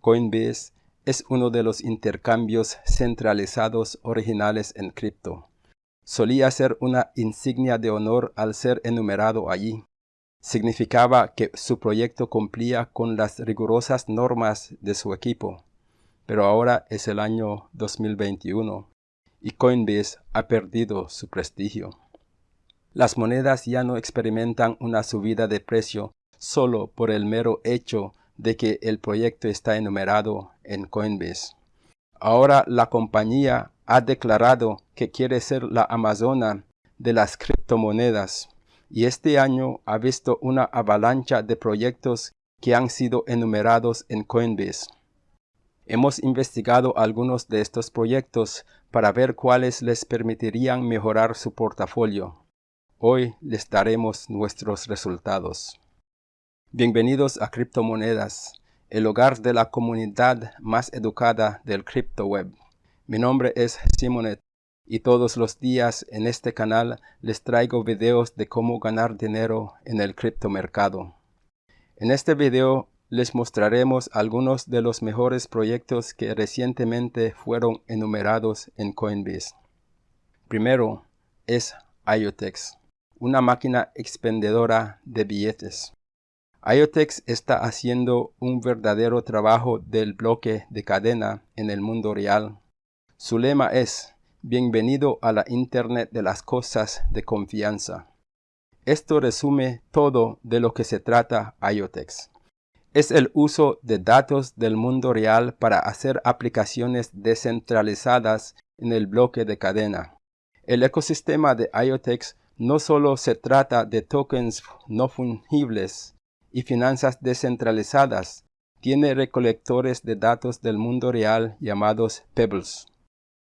Coinbase es uno de los intercambios centralizados originales en cripto. Solía ser una insignia de honor al ser enumerado allí. Significaba que su proyecto cumplía con las rigurosas normas de su equipo. Pero ahora es el año 2021 y Coinbase ha perdido su prestigio. Las monedas ya no experimentan una subida de precio solo por el mero hecho de que el proyecto está enumerado en Coinbase. Ahora la compañía ha declarado que quiere ser la Amazona de las criptomonedas y este año ha visto una avalancha de proyectos que han sido enumerados en Coinbase. Hemos investigado algunos de estos proyectos para ver cuáles les permitirían mejorar su portafolio. Hoy les daremos nuestros resultados. Bienvenidos a Criptomonedas, el hogar de la comunidad más educada del Crypto Web. Mi nombre es Simonet y todos los días en este canal les traigo videos de cómo ganar dinero en el criptomercado. En este video les mostraremos algunos de los mejores proyectos que recientemente fueron enumerados en Coinbase. Primero es IoTex una máquina expendedora de billetes. IoTex está haciendo un verdadero trabajo del bloque de cadena en el mundo real. Su lema es, bienvenido a la Internet de las cosas de confianza. Esto resume todo de lo que se trata IoTex. Es el uso de datos del mundo real para hacer aplicaciones descentralizadas en el bloque de cadena. El ecosistema de IoTex no solo se trata de tokens no fungibles y finanzas descentralizadas, tiene recolectores de datos del mundo real llamados Pebbles.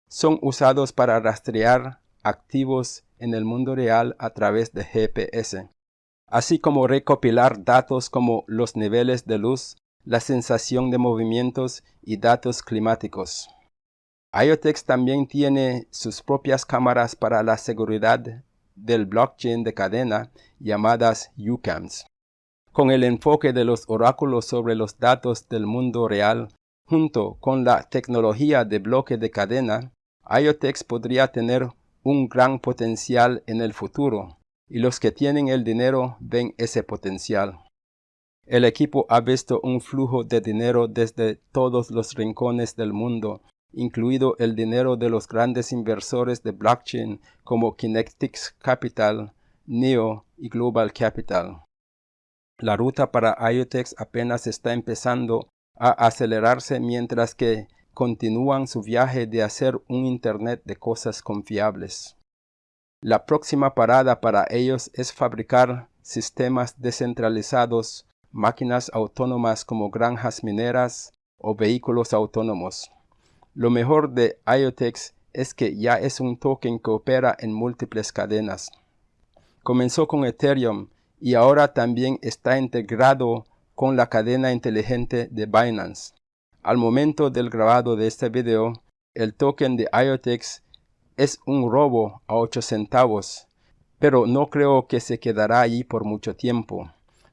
Son usados para rastrear activos en el mundo real a través de GPS, así como recopilar datos como los niveles de luz, la sensación de movimientos y datos climáticos. IoTex también tiene sus propias cámaras para la seguridad del blockchain de cadena llamadas UCAMs. Con el enfoque de los oráculos sobre los datos del mundo real, junto con la tecnología de bloque de cadena, IoTex podría tener un gran potencial en el futuro, y los que tienen el dinero ven ese potencial. El equipo ha visto un flujo de dinero desde todos los rincones del mundo incluido el dinero de los grandes inversores de blockchain como Kinetics Capital, Neo y Global Capital. La ruta para IoTex apenas está empezando a acelerarse mientras que continúan su viaje de hacer un Internet de cosas confiables. La próxima parada para ellos es fabricar sistemas descentralizados, máquinas autónomas como granjas mineras o vehículos autónomos. Lo mejor de IoTex es que ya es un token que opera en múltiples cadenas. Comenzó con Ethereum y ahora también está integrado con la cadena inteligente de Binance. Al momento del grabado de este video, el token de IoTex es un robo a 8 centavos, pero no creo que se quedará allí por mucho tiempo.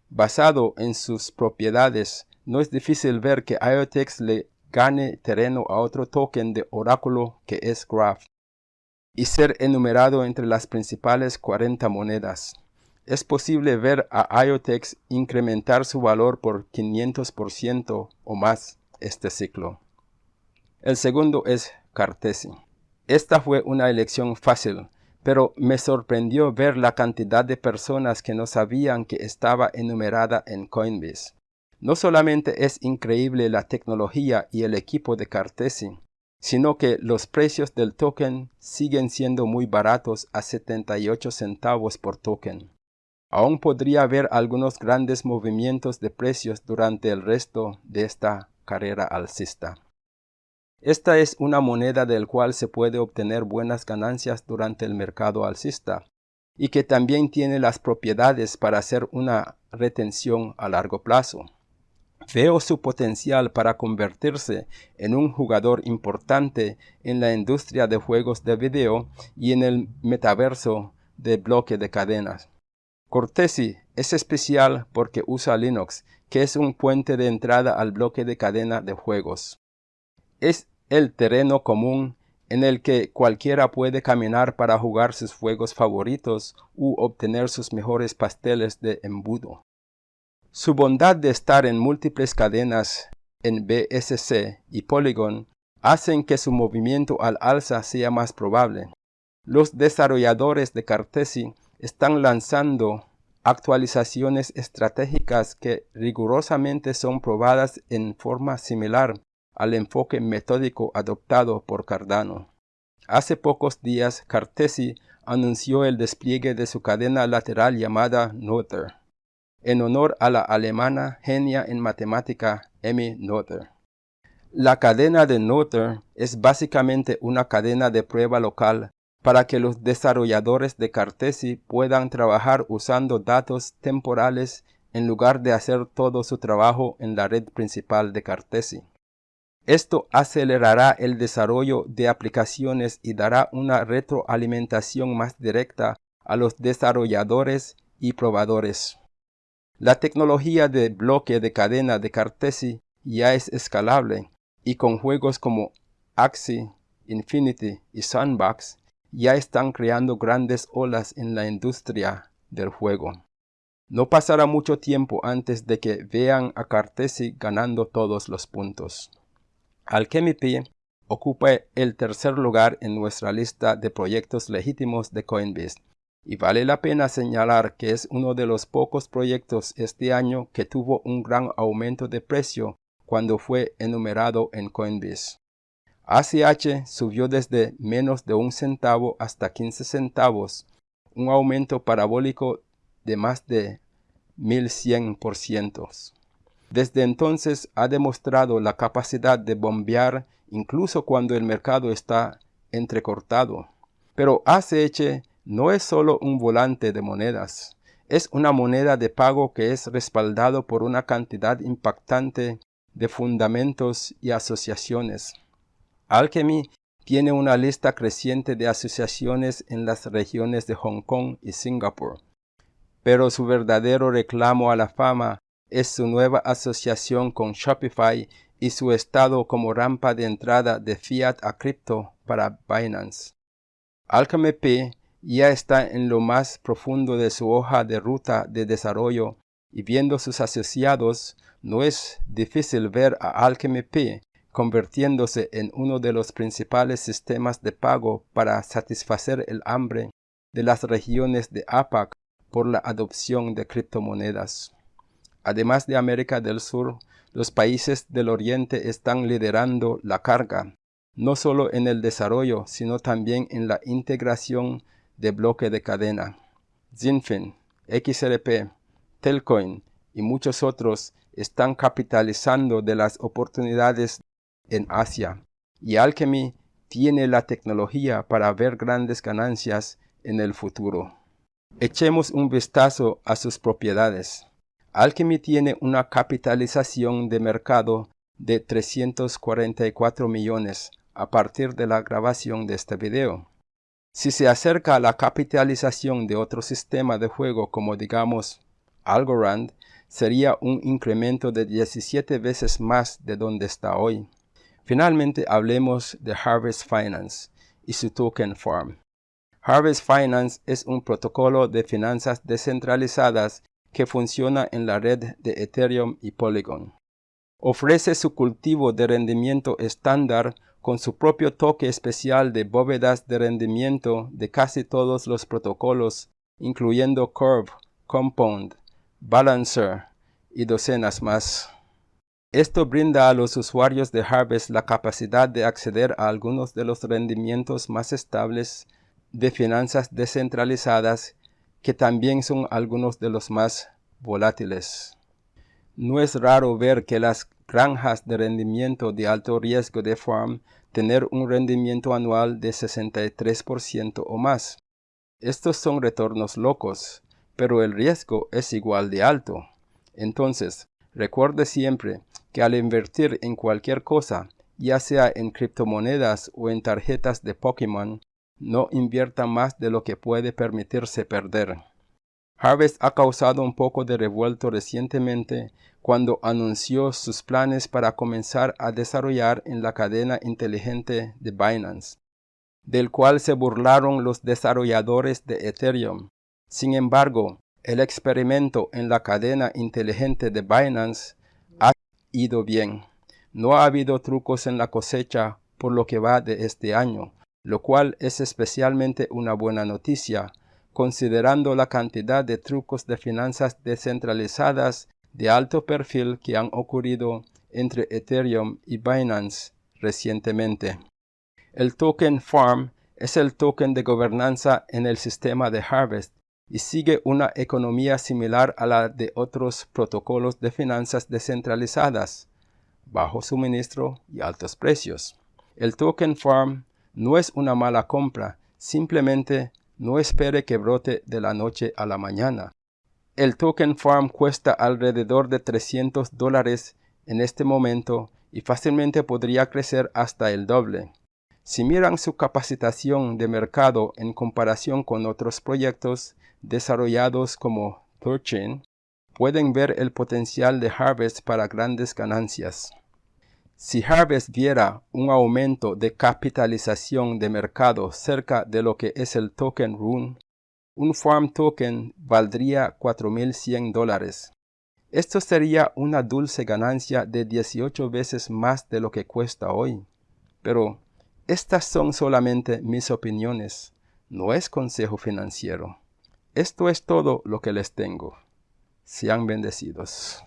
Basado en sus propiedades, no es difícil ver que IoTex le gane terreno a otro token de oráculo que es Graph y ser enumerado entre las principales 40 monedas. Es posible ver a IoTex incrementar su valor por 500% o más este ciclo. El segundo es Cartesi. Esta fue una elección fácil, pero me sorprendió ver la cantidad de personas que no sabían que estaba enumerada en Coinbase. No solamente es increíble la tecnología y el equipo de Cartesi, sino que los precios del token siguen siendo muy baratos a 78 centavos por token. Aún podría haber algunos grandes movimientos de precios durante el resto de esta carrera alcista. Esta es una moneda del cual se puede obtener buenas ganancias durante el mercado alcista y que también tiene las propiedades para hacer una retención a largo plazo. Veo su potencial para convertirse en un jugador importante en la industria de juegos de video y en el metaverso de bloque de cadenas. Cortesi es especial porque usa Linux, que es un puente de entrada al bloque de cadena de juegos. Es el terreno común en el que cualquiera puede caminar para jugar sus juegos favoritos u obtener sus mejores pasteles de embudo. Su bondad de estar en múltiples cadenas en BSC y Polygon hacen que su movimiento al alza sea más probable. Los desarrolladores de Cartesi están lanzando actualizaciones estratégicas que rigurosamente son probadas en forma similar al enfoque metódico adoptado por Cardano. Hace pocos días, Cartesi anunció el despliegue de su cadena lateral llamada Noether, en honor a la alemana genia en matemática Emmy Noether. La cadena de Noether es básicamente una cadena de prueba local para que los desarrolladores de Cartesi puedan trabajar usando datos temporales en lugar de hacer todo su trabajo en la red principal de Cartesi. Esto acelerará el desarrollo de aplicaciones y dará una retroalimentación más directa a los desarrolladores y probadores. La tecnología de bloque de cadena de Cartesi ya es escalable y con juegos como Axie, Infinity y Sandbox ya están creando grandes olas en la industria del juego. No pasará mucho tiempo antes de que vean a Cartesi ganando todos los puntos. Alchemy ocupa el tercer lugar en nuestra lista de proyectos legítimos de Coinbase y vale la pena señalar que es uno de los pocos proyectos este año que tuvo un gran aumento de precio cuando fue enumerado en Coinbase. ACH subió desde menos de un centavo hasta 15 centavos, un aumento parabólico de más de 1100%. Desde entonces ha demostrado la capacidad de bombear incluso cuando el mercado está entrecortado. Pero ACH no es solo un volante de monedas, es una moneda de pago que es respaldado por una cantidad impactante de fundamentos y asociaciones. Alchemy tiene una lista creciente de asociaciones en las regiones de Hong Kong y Singapur, pero su verdadero reclamo a la fama es su nueva asociación con Shopify y su estado como rampa de entrada de fiat a cripto para Binance. Alchemy P ya está en lo más profundo de su hoja de ruta de desarrollo y viendo sus asociados, no es difícil ver a Alchemy P convirtiéndose en uno de los principales sistemas de pago para satisfacer el hambre de las regiones de APAC por la adopción de criptomonedas. Además de América del Sur, los países del Oriente están liderando la carga, no solo en el desarrollo, sino también en la integración de bloque de cadena. Zinfin, XRP, Telcoin y muchos otros están capitalizando de las oportunidades en Asia y Alchemy tiene la tecnología para ver grandes ganancias en el futuro. Echemos un vistazo a sus propiedades. Alchemy tiene una capitalización de mercado de 344 millones a partir de la grabación de este video. Si se acerca a la capitalización de otro sistema de juego como digamos Algorand, sería un incremento de 17 veces más de donde está hoy. Finalmente hablemos de Harvest Finance y su token farm. Harvest Finance es un protocolo de finanzas descentralizadas que funciona en la red de Ethereum y Polygon. Ofrece su cultivo de rendimiento estándar con su propio toque especial de bóvedas de rendimiento de casi todos los protocolos, incluyendo Curve, Compound, Balancer y docenas más. Esto brinda a los usuarios de Harvest la capacidad de acceder a algunos de los rendimientos más estables de finanzas descentralizadas que también son algunos de los más volátiles. No es raro ver que las granjas de rendimiento de alto riesgo de farm tener un rendimiento anual de 63% o más. Estos son retornos locos, pero el riesgo es igual de alto. Entonces, recuerde siempre que al invertir en cualquier cosa, ya sea en criptomonedas o en tarjetas de Pokémon, no invierta más de lo que puede permitirse perder. Harvest ha causado un poco de revuelto recientemente cuando anunció sus planes para comenzar a desarrollar en la cadena inteligente de Binance, del cual se burlaron los desarrolladores de Ethereum. Sin embargo, el experimento en la cadena inteligente de Binance ha ido bien. No ha habido trucos en la cosecha por lo que va de este año, lo cual es especialmente una buena noticia, considerando la cantidad de trucos de finanzas descentralizadas de alto perfil que han ocurrido entre Ethereum y Binance recientemente. El token FARM es el token de gobernanza en el sistema de Harvest y sigue una economía similar a la de otros protocolos de finanzas descentralizadas, bajo suministro y altos precios. El token farm no es una mala compra, simplemente no espere que brote de la noche a la mañana. El token farm cuesta alrededor de 300 dólares en este momento y fácilmente podría crecer hasta el doble. Si miran su capacitación de mercado en comparación con otros proyectos desarrollados como Thorchain, pueden ver el potencial de Harvest para grandes ganancias. Si Harvest viera un aumento de capitalización de mercado cerca de lo que es el token Rune, un Farm Token valdría 4.100 dólares. Esto sería una dulce ganancia de 18 veces más de lo que cuesta hoy. Pero estas son solamente mis opiniones, no es consejo financiero. Esto es todo lo que les tengo. Sean bendecidos.